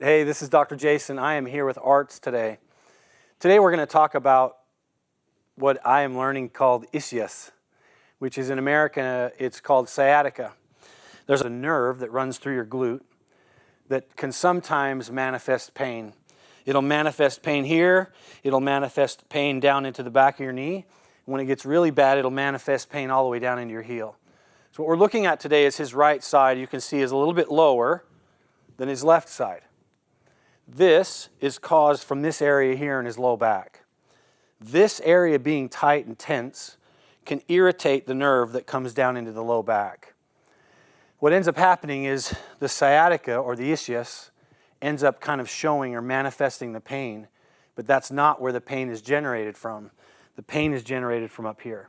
Hey, this is Dr. Jason. I am here with ARTS today. Today we're going to talk about what I am learning called ischias, which is in America, it's called sciatica. There's a nerve that runs through your glute that can sometimes manifest pain. It'll manifest pain here, it'll manifest pain down into the back of your knee. When it gets really bad, it'll manifest pain all the way down into your heel. So what we're looking at today is his right side, you can see is a little bit lower than his left side. This is caused from this area here in his low back. This area being tight and tense can irritate the nerve that comes down into the low back. What ends up happening is the sciatica or the ischias ends up kind of showing or manifesting the pain, but that's not where the pain is generated from. The pain is generated from up here.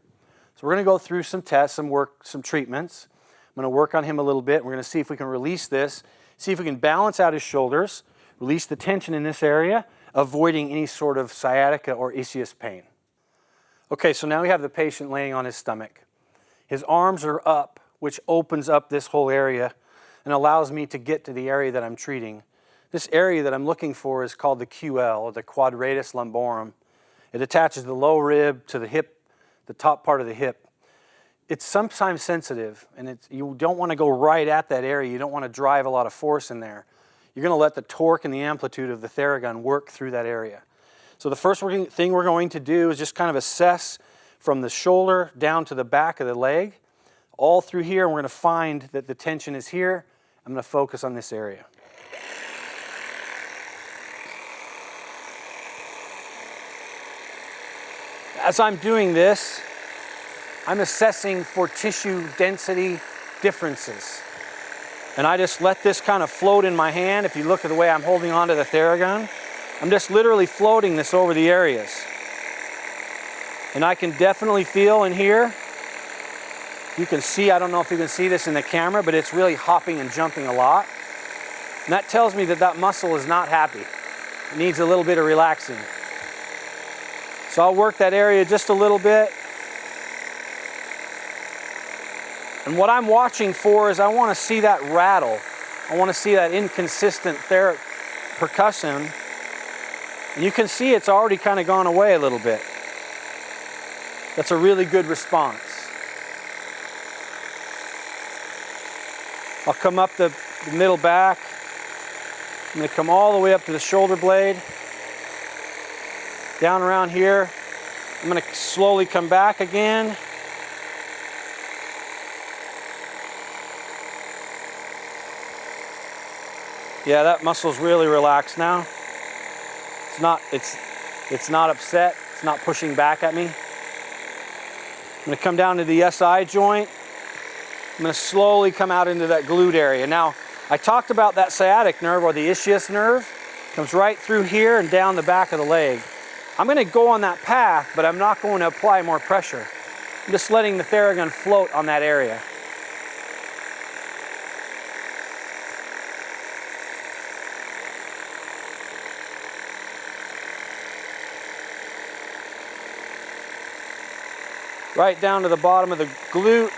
So we're going to go through some tests, some work, some treatments. I'm going to work on him a little bit. We're going to see if we can release this, see if we can balance out his shoulders, release the tension in this area, avoiding any sort of sciatica or ischias pain. Okay, so now we have the patient laying on his stomach. His arms are up, which opens up this whole area and allows me to get to the area that I'm treating. This area that I'm looking for is called the QL, or the quadratus lumborum. It attaches the low rib to the hip, the top part of the hip. It's sometimes sensitive, and you don't want to go right at that area. You don't want to drive a lot of force in there you're going to let the torque and the amplitude of the Theragun work through that area. So the first thing we're going to do is just kind of assess from the shoulder down to the back of the leg, all through here, we're going to find that the tension is here. I'm going to focus on this area. As I'm doing this, I'm assessing for tissue density differences. And I just let this kind of float in my hand. If you look at the way I'm holding onto the Theragun, I'm just literally floating this over the areas. And I can definitely feel in here, you can see, I don't know if you can see this in the camera, but it's really hopping and jumping a lot. And that tells me that that muscle is not happy. It needs a little bit of relaxing. So I'll work that area just a little bit. And what I'm watching for is I want to see that rattle. I want to see that inconsistent percussion. And you can see it's already kind of gone away a little bit. That's a really good response. I'll come up the, the middle back. I'm going to come all the way up to the shoulder blade. Down around here. I'm going to slowly come back again. Yeah, that muscle's really relaxed now. It's not, it's, it's not upset. It's not pushing back at me. I'm gonna come down to the SI joint. I'm gonna slowly come out into that glute area. Now, I talked about that sciatic nerve or the ischias nerve. Comes right through here and down the back of the leg. I'm gonna go on that path, but I'm not going to apply more pressure. I'm just letting the Theragun float on that area. Right down to the bottom of the glute,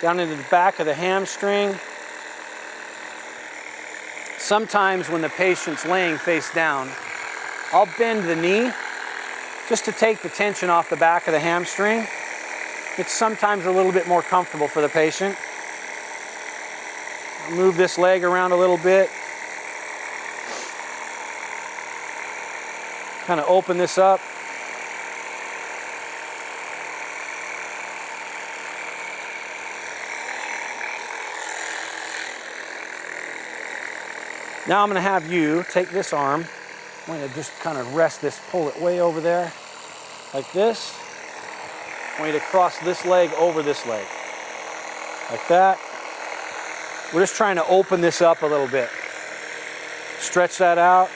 down into the back of the hamstring. Sometimes when the patient's laying face down, I'll bend the knee just to take the tension off the back of the hamstring. It's sometimes a little bit more comfortable for the patient. I'll move this leg around a little bit. Kind of open this up. Now I'm going to have you take this arm. I'm going to just kind of rest this, pull it way over there, like this. I want you to cross this leg over this leg, like that. We're just trying to open this up a little bit. Stretch that out.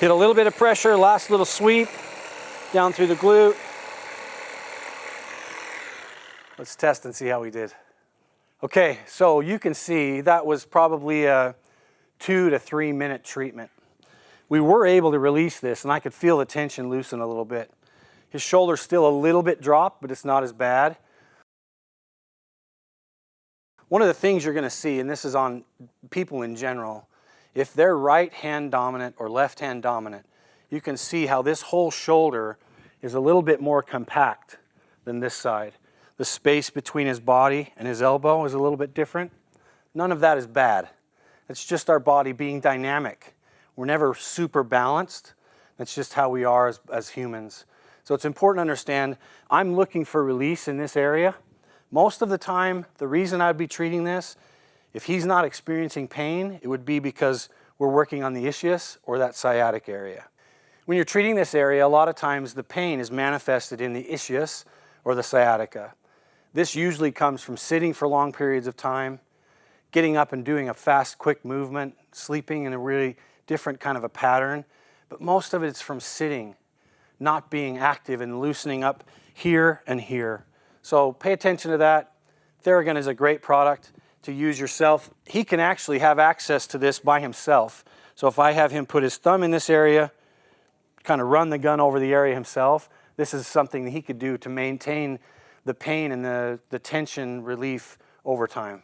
Hit a little bit of pressure, last little sweep down through the glute. Let's test and see how we did. Okay, so you can see that was probably a two to three minute treatment. We were able to release this and I could feel the tension loosen a little bit. His shoulder's still a little bit dropped, but it's not as bad. One of the things you're going to see, and this is on people in general, if they're right hand dominant or left hand dominant, you can see how this whole shoulder is a little bit more compact than this side. The space between his body and his elbow is a little bit different. None of that is bad. It's just our body being dynamic. We're never super balanced. That's just how we are as, as humans. So it's important to understand I'm looking for release in this area. Most of the time, the reason I'd be treating this, if he's not experiencing pain, it would be because we're working on the ischias or that sciatic area. When you're treating this area, a lot of times the pain is manifested in the ischias or the sciatica. This usually comes from sitting for long periods of time, getting up and doing a fast, quick movement, sleeping in a really different kind of a pattern. But most of it's from sitting, not being active and loosening up here and here. So pay attention to that. Theragun is a great product to use yourself. He can actually have access to this by himself. So if I have him put his thumb in this area, kind of run the gun over the area himself, this is something that he could do to maintain the pain and the, the tension relief over time.